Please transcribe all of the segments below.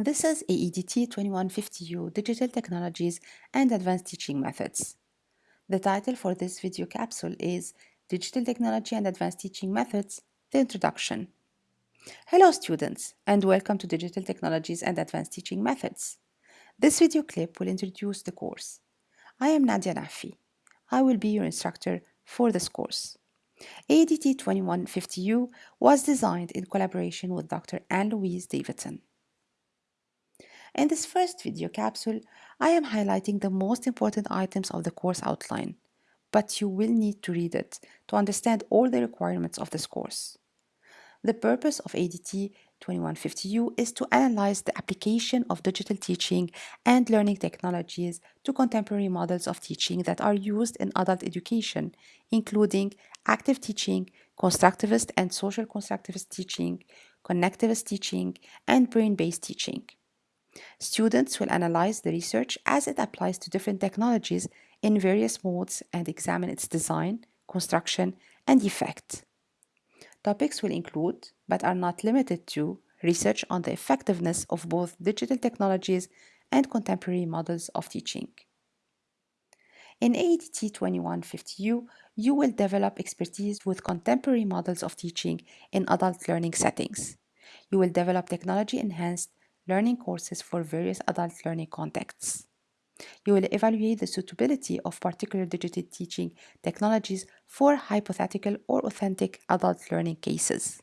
This is AEDT 2150U Digital Technologies and Advanced Teaching Methods. The title for this video capsule is Digital Technology and Advanced Teaching Methods, the Introduction. Hello students and welcome to Digital Technologies and Advanced Teaching Methods. This video clip will introduce the course. I am Nadia Nafi. I will be your instructor for this course. AEDT 2150U was designed in collaboration with Dr. Anne-Louise Davidson. In this first video capsule, I am highlighting the most important items of the course outline, but you will need to read it to understand all the requirements of this course. The purpose of ADT 2150U is to analyze the application of digital teaching and learning technologies to contemporary models of teaching that are used in adult education, including active teaching, constructivist and social constructivist teaching, connectivist teaching, and brain-based teaching. Students will analyze the research as it applies to different technologies in various modes and examine its design, construction, and effect. Topics will include, but are not limited to, research on the effectiveness of both digital technologies and contemporary models of teaching. In AEDT 2150U, you will develop expertise with contemporary models of teaching in adult learning settings. You will develop technology-enhanced learning courses for various adult learning contexts. You will evaluate the suitability of particular digital teaching technologies for hypothetical or authentic adult learning cases.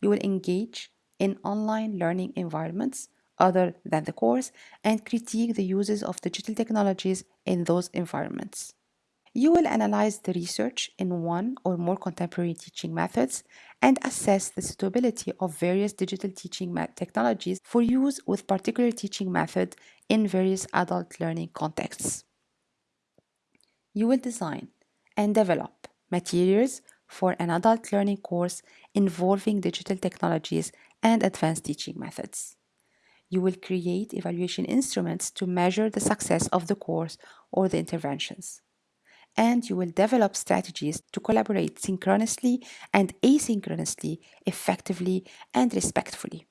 You will engage in online learning environments other than the course and critique the uses of digital technologies in those environments. You will analyze the research in one or more contemporary teaching methods and assess the suitability of various digital teaching technologies for use with particular teaching method in various adult learning contexts. You will design and develop materials for an adult learning course involving digital technologies and advanced teaching methods. You will create evaluation instruments to measure the success of the course or the interventions and you will develop strategies to collaborate synchronously and asynchronously, effectively and respectfully.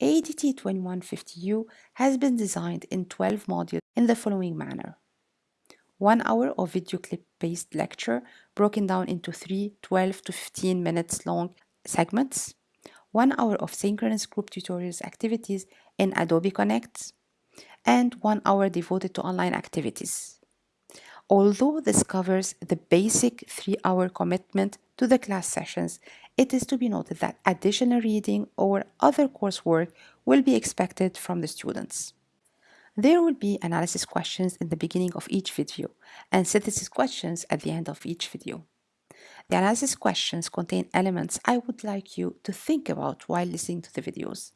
ADT2150U has been designed in 12 modules in the following manner. One hour of video clip-based lecture broken down into three 12 to 15 minutes long segments. One hour of synchronous group tutorials activities in Adobe Connect. And one hour devoted to online activities. Although this covers the basic three-hour commitment to the class sessions, it is to be noted that additional reading or other coursework will be expected from the students. There will be analysis questions in the beginning of each video and synthesis questions at the end of each video. The analysis questions contain elements I would like you to think about while listening to the videos.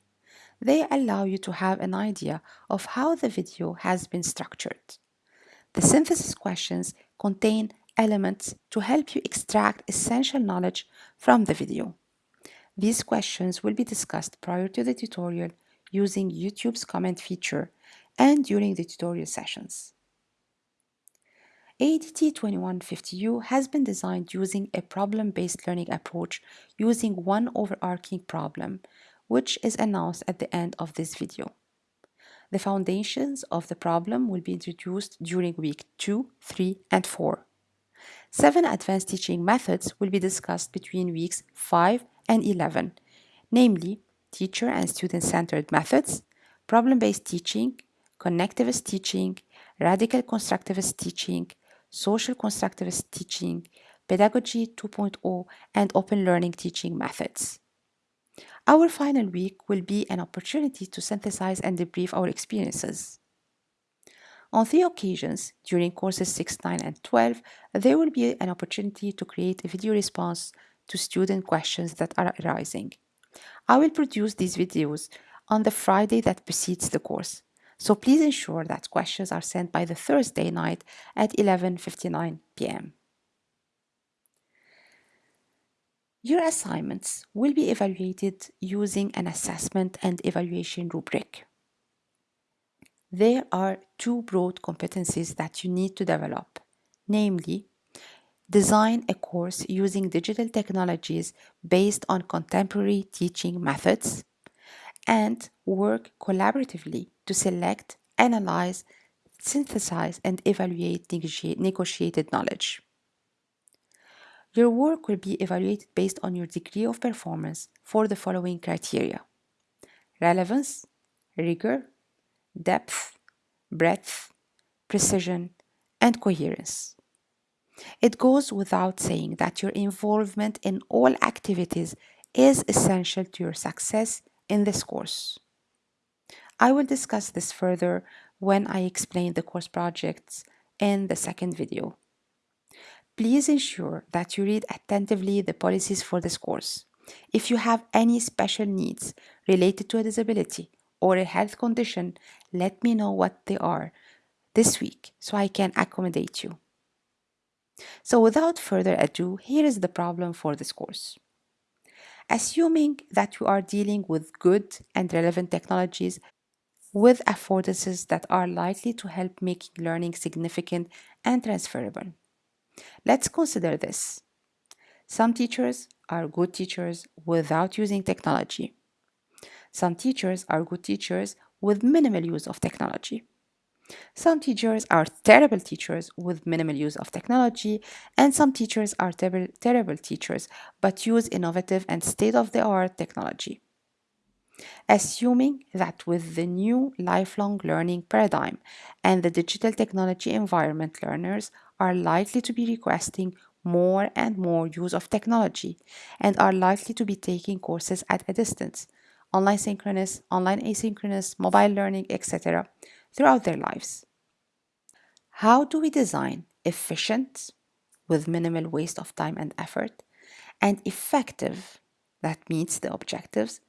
They allow you to have an idea of how the video has been structured. The synthesis questions contain elements to help you extract essential knowledge from the video. These questions will be discussed prior to the tutorial using YouTube's comment feature and during the tutorial sessions. ADT2150U has been designed using a problem-based learning approach using one overarching problem, which is announced at the end of this video. The foundations of the problem will be introduced during week 2, 3, and 4. Seven advanced teaching methods will be discussed between weeks 5 and 11, namely teacher and student-centered methods, problem-based teaching, connectivist teaching, radical constructivist teaching, social constructivist teaching, pedagogy 2.0, and open learning teaching methods. Our final week will be an opportunity to synthesize and debrief our experiences. On three occasions, during courses 6, 9, and 12, there will be an opportunity to create a video response to student questions that are arising. I will produce these videos on the Friday that precedes the course, so please ensure that questions are sent by the Thursday night at 11.59 p.m. Your assignments will be evaluated using an assessment and evaluation rubric. There are two broad competencies that you need to develop, namely, design a course using digital technologies based on contemporary teaching methods and work collaboratively to select, analyze, synthesize, and evaluate negotiated knowledge. Your work will be evaluated based on your degree of performance for the following criteria relevance, rigor, depth, breadth, precision, and coherence. It goes without saying that your involvement in all activities is essential to your success in this course. I will discuss this further when I explain the course projects in the second video. Please ensure that you read attentively the policies for this course. If you have any special needs related to a disability or a health condition, let me know what they are this week so I can accommodate you. So without further ado, here is the problem for this course. Assuming that you are dealing with good and relevant technologies with affordances that are likely to help making learning significant and transferable. Let's consider this. Some teachers are good teachers without using technology. Some teachers are good teachers with minimal use of technology. Some teachers are terrible teachers with minimal use of technology, and some teachers are ter terrible teachers but use innovative and state of the art technology. Assuming that with the new lifelong learning paradigm and the digital technology environment, learners are likely to be requesting more and more use of technology and are likely to be taking courses at a distance, online synchronous, online asynchronous, mobile learning, etc., throughout their lives. How do we design efficient, with minimal waste of time and effort, and effective, that meets the objectives,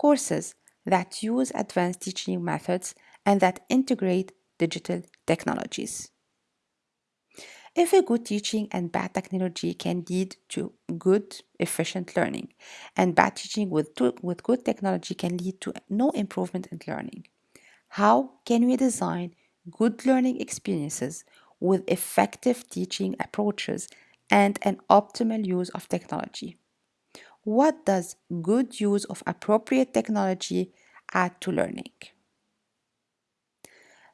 courses that use advanced teaching methods and that integrate digital technologies? If a good teaching and bad technology can lead to good, efficient learning, and bad teaching with, with good technology can lead to no improvement in learning, how can we design good learning experiences with effective teaching approaches and an optimal use of technology? What does good use of appropriate technology add to learning?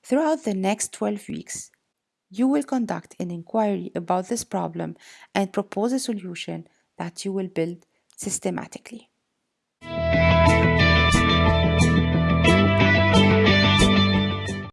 Throughout the next 12 weeks, you will conduct an inquiry about this problem and propose a solution that you will build systematically.